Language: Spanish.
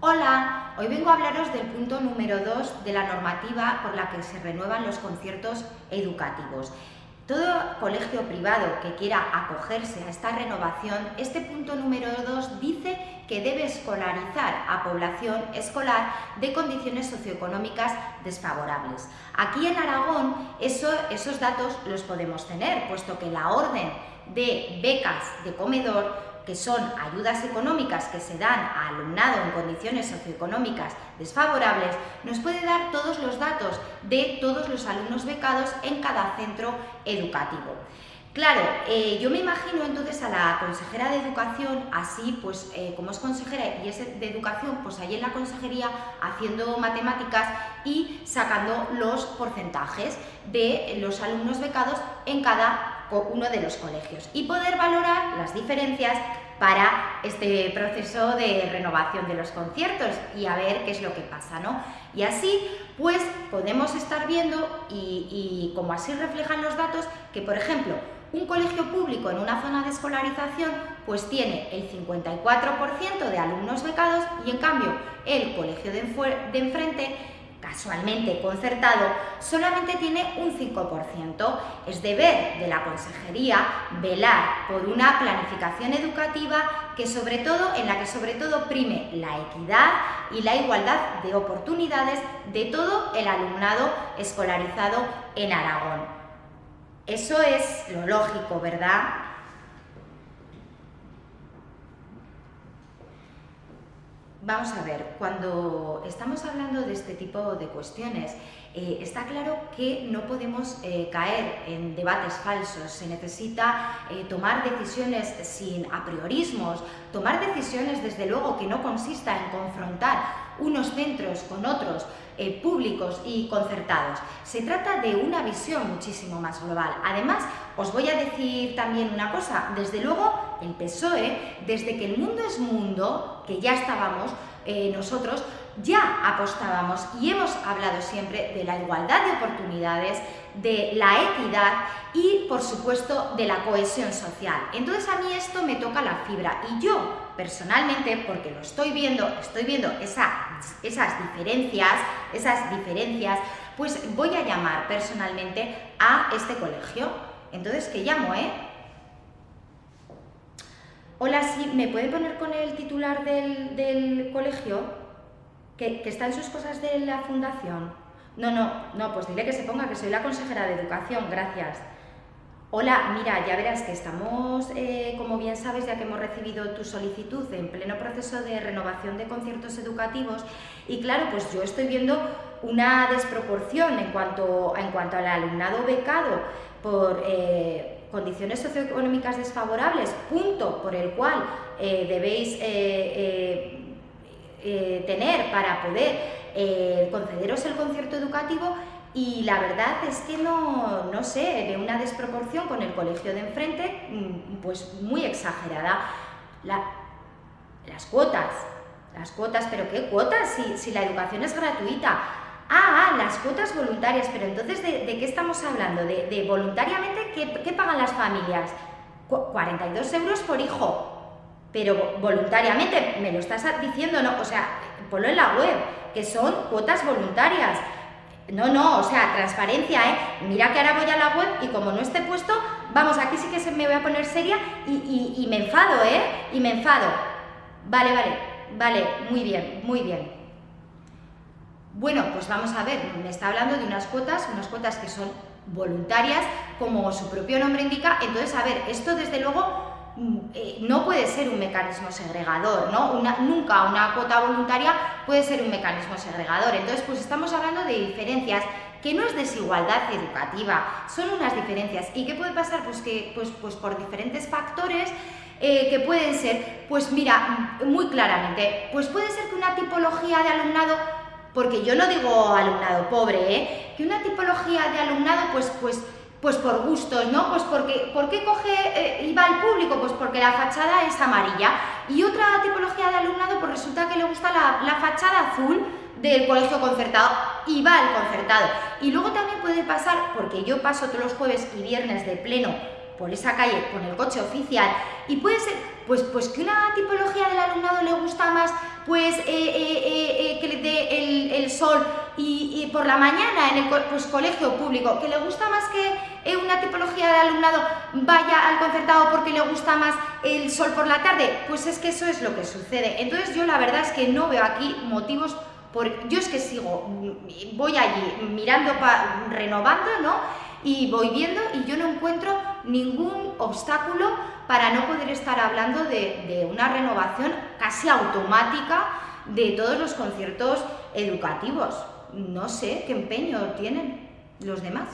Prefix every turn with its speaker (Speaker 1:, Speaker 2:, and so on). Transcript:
Speaker 1: Hola, hoy vengo a hablaros del punto número 2 de la normativa por la que se renuevan los conciertos educativos. Todo colegio privado que quiera acogerse a esta renovación, este punto número 2 dice que debe escolarizar a población escolar de condiciones socioeconómicas desfavorables. Aquí en Aragón esos datos los podemos tener, puesto que la orden de becas de comedor que son ayudas económicas que se dan a alumnado en condiciones socioeconómicas desfavorables, nos puede dar todos los datos de todos los alumnos becados en cada centro educativo. Claro, eh, yo me imagino entonces a la consejera de Educación así, pues eh, como es consejera y es de Educación, pues ahí en la consejería haciendo matemáticas y sacando los porcentajes de los alumnos becados en cada uno de los colegios y poder valorar las diferencias para este proceso de renovación de los conciertos y a ver qué es lo que pasa, ¿no? Y así, pues, podemos estar viendo y, como así reflejan los datos, que, por ejemplo, un colegio público en una zona de escolarización pues tiene el 54% de alumnos becados y en cambio el colegio de, enfrente casualmente concertado, solamente tiene un 5%. Es deber de la consejería velar por una planificación educativa que sobre todo, en la que sobre todo prime la equidad y la igualdad de oportunidades de todo el alumnado escolarizado en Aragón. Eso es lo lógico, ¿verdad? Vamos a ver, cuando estamos hablando de este tipo de cuestiones, eh, está claro que no podemos eh, caer en debates falsos, se necesita eh, tomar decisiones sin apriorismos, tomar decisiones desde luego que no consista en confrontar unos centros con otros públicos y concertados. Se trata de una visión muchísimo más global. Además, os voy a decir también una cosa, desde luego el PSOE, desde que el mundo es mundo, que ya estábamos eh, nosotros, ya apostábamos y hemos hablado siempre de la igualdad de oportunidades, de la equidad y, por supuesto, de la cohesión social. Entonces a mí esto me toca la fibra y yo, personalmente, porque lo estoy viendo, estoy viendo esas diferencias, esas diferencias, pues voy a llamar personalmente a este colegio. Entonces, ¿qué llamo, eh? Hola, sí, ¿me puede poner con el titular del, colegio? Que, está en sus cosas de la fundación. No, no, no, pues dile que se ponga, que soy la consejera de educación, gracias. Hola, mira, ya verás que estamos, eh, como bien sabes, ya que hemos recibido tu solicitud en pleno proceso de renovación de conciertos educativos y claro, pues yo estoy viendo una desproporción en cuanto, en cuanto al alumnado becado por... Eh, condiciones socioeconómicas desfavorables, punto por el cual eh, debéis eh, tener para poder concederos el concierto educativo y la verdad es que no, no sé, de una desproporción con el colegio de enfrente, mm, pues muy exagerada. las cuotas, las cuotas, pero ¿qué cuotas si, si la educación es gratuita? Ah, ah, las cuotas voluntarias, pero entonces, ¿de, qué estamos hablando? ¿De, voluntariamente ¿qué, pagan las familias? 42 euros por hijo, pero voluntariamente, me lo estás diciendo, ¿no? O sea, ponlo en la web, que son cuotas voluntarias. No, no, o sea, transparencia, ¿eh? Mira que ahora voy a la web y como no esté puesto, vamos, aquí sí que se me voy a poner seria y, y me enfado, ¿eh? Y me enfado. Vale, vale, vale, muy bien, muy bien. Bueno, pues vamos a ver, me está hablando de unas cuotas, unas cuotas que son voluntarias, como su propio nombre indica, entonces, a ver, esto desde luego mm, eh, no puede ser un mecanismo segregador, ¿no? nunca una cuota voluntaria puede ser un mecanismo segregador, entonces pues estamos hablando de diferencias que no es desigualdad educativa, son unas diferencias. ¿Y qué puede pasar? Pues que pues, pues por diferentes factores eh, que pueden ser, pues mira, muy claramente, pues puede ser que una tipología de alumnado porque yo no digo alumnado pobre, ¿eh? que una tipología de alumnado, pues, pues, pues por gustos, ¿no? Pues porque, ¿por qué coge eh, y va al público? Pues porque la fachada es amarilla. Y otra tipología de alumnado, pues resulta que le gusta la, la fachada azul del colegio concertado y va al concertado. Y luego también puede pasar, porque yo paso todos los jueves y viernes de pleno por esa calle con el coche oficial y puede ser pues, pues que una tipología del alumnado le gusta más pues eh, eh, eh, que le dé el, sol y, por la mañana en el pues, colegio público, que le gusta más que una tipología de alumnado vaya al concertado porque le gusta más el sol por la tarde, pues es que eso es lo que sucede. Entonces yo la verdad es que no veo aquí motivos por, yo es que sigo, voy allí mirando, renovando, ¿no? Y voy viendo y yo no encuentro ningún obstáculo para no poder estar hablando de, una renovación casi automática de todos los conciertos educativos. No sé qué empeño tienen los demás.